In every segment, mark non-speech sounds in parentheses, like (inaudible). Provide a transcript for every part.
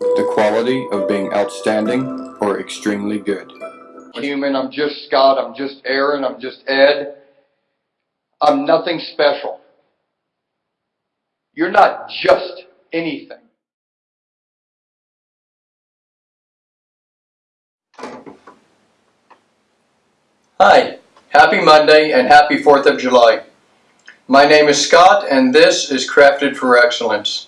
the quality of being outstanding or extremely good. Human, I'm just Scott, I'm just Aaron, I'm just Ed. I'm nothing special. You're not just anything. Hi, happy Monday and happy 4th of July. My name is Scott and this is Crafted for Excellence.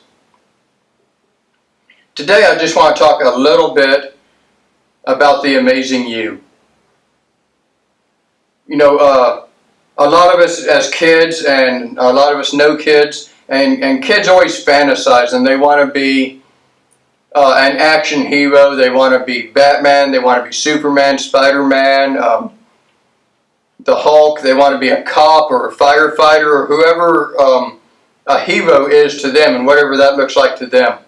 Today I just want to talk a little bit about the amazing you. You know, uh, a lot of us as kids and a lot of us know kids and, and kids always fantasize and they want to be uh, an action hero, they want to be Batman, they want to be Superman, Spider-Man, um, the Hulk, they want to be a cop or a firefighter or whoever um, a hero is to them and whatever that looks like to them.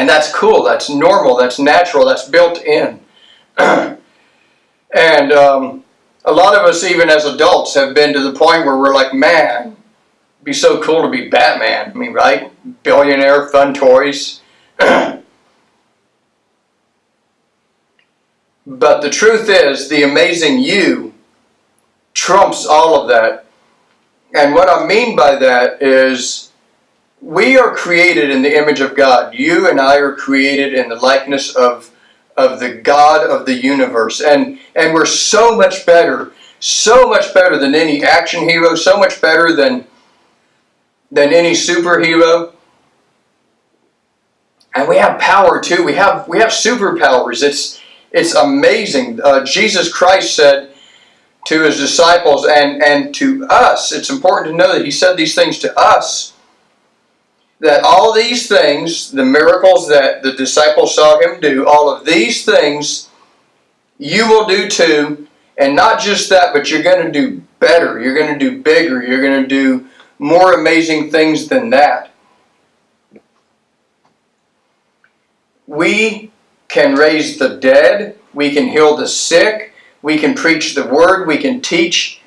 And that's cool, that's normal, that's natural, that's built in. (clears throat) and um, a lot of us, even as adults, have been to the point where we're like, man, be so cool to be Batman. I mean, right? Billionaire, fun toys. (clears throat) but the truth is, the amazing you trumps all of that. And what I mean by that is, we are created in the image of God. You and I are created in the likeness of of the God of the universe. And, and we're so much better, so much better than any action hero, so much better than, than any superhero. And we have power too. We have, we have superpowers. It's, it's amazing. Uh, Jesus Christ said to his disciples and, and to us, it's important to know that he said these things to us that all these things, the miracles that the disciples saw him do, all of these things you will do too. And not just that, but you're going to do better. You're going to do bigger. You're going to do more amazing things than that. We can raise the dead. We can heal the sick. We can preach the word. We can teach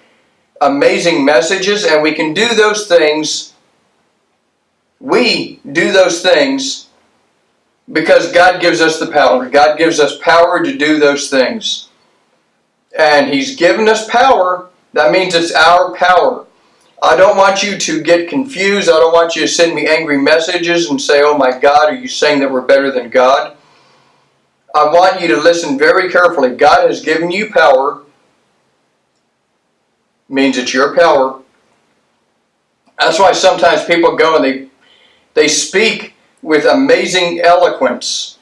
amazing messages. And we can do those things we do those things because God gives us the power. God gives us power to do those things. And He's given us power. That means it's our power. I don't want you to get confused. I don't want you to send me angry messages and say, oh my God, are you saying that we're better than God? I want you to listen very carefully. God has given you power. Means it's your power. That's why sometimes people go and they they speak with amazing eloquence,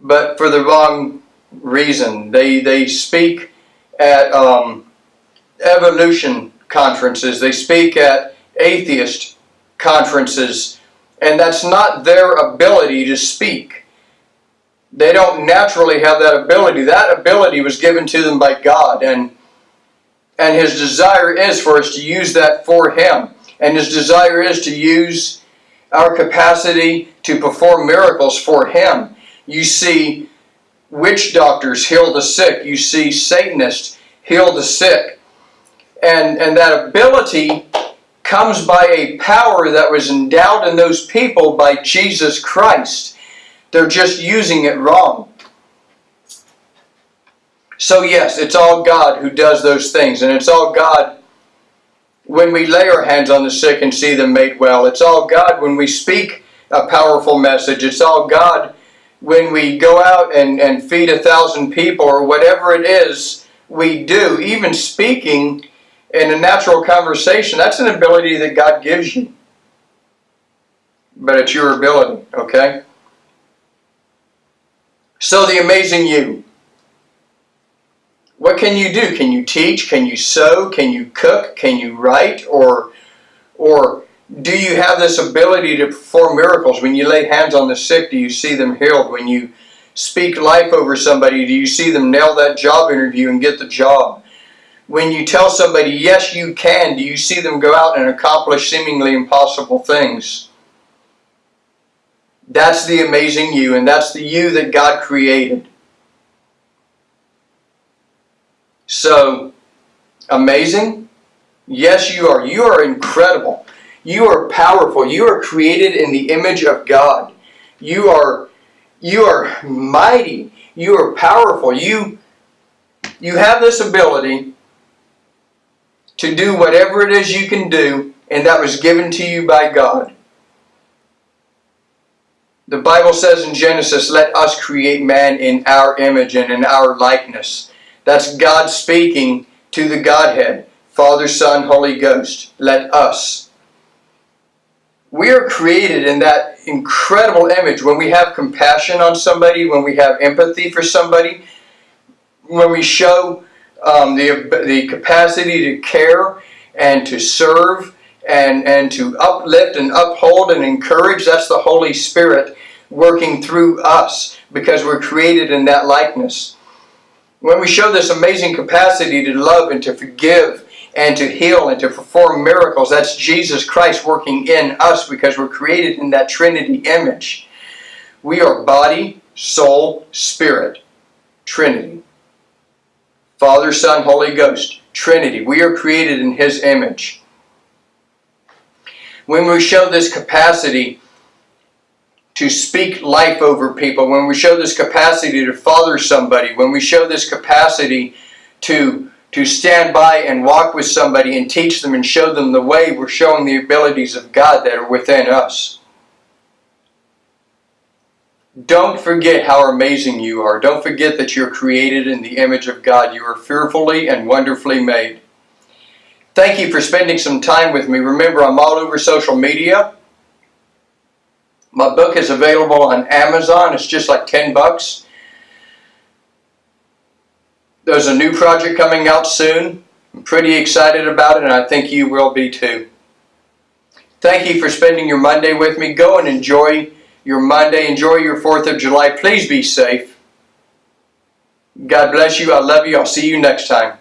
but for the wrong reason. They, they speak at um, evolution conferences. They speak at atheist conferences. And that's not their ability to speak. They don't naturally have that ability. That ability was given to them by God. And, and His desire is for us to use that for Him. And His desire is to use our capacity to perform miracles for Him. You see witch doctors heal the sick. You see Satanists heal the sick. And, and that ability comes by a power that was endowed in those people by Jesus Christ. They're just using it wrong. So yes, it's all God who does those things. And it's all God when we lay our hands on the sick and see them made well. It's all God when we speak a powerful message. It's all God when we go out and, and feed a thousand people or whatever it is we do. Even speaking in a natural conversation, that's an ability that God gives you. But it's your ability, okay? So the amazing you. What can you do? Can you teach? Can you sew? Can you cook? Can you write? Or, or do you have this ability to perform miracles? When you lay hands on the sick, do you see them healed? When you speak life over somebody, do you see them nail that job interview and get the job? When you tell somebody, yes, you can, do you see them go out and accomplish seemingly impossible things? That's the amazing you, and that's the you that God created. So, amazing? Yes, you are. You are incredible. You are powerful. You are created in the image of God. You are you are mighty. You are powerful. You you have this ability to do whatever it is you can do, and that was given to you by God. The Bible says in Genesis, let us create man in our image and in our likeness. That's God speaking to the Godhead, Father, Son, Holy Ghost. Let us. We are created in that incredible image when we have compassion on somebody, when we have empathy for somebody, when we show um, the, the capacity to care and to serve and, and to uplift and uphold and encourage. That's the Holy Spirit working through us because we're created in that likeness. When we show this amazing capacity to love and to forgive and to heal and to perform miracles, that's Jesus Christ working in us because we're created in that Trinity image. We are body, soul, spirit. Trinity. Father, Son, Holy Ghost. Trinity. We are created in His image. When we show this capacity to speak life over people, when we show this capacity to father somebody, when we show this capacity to, to stand by and walk with somebody and teach them and show them the way, we're showing the abilities of God that are within us. Don't forget how amazing you are. Don't forget that you're created in the image of God. You are fearfully and wonderfully made. Thank you for spending some time with me. Remember, I'm all over social media. My book is available on Amazon. It's just like 10 bucks. There's a new project coming out soon. I'm pretty excited about it, and I think you will be too. Thank you for spending your Monday with me. Go and enjoy your Monday. Enjoy your 4th of July. Please be safe. God bless you. I love you. I'll see you next time.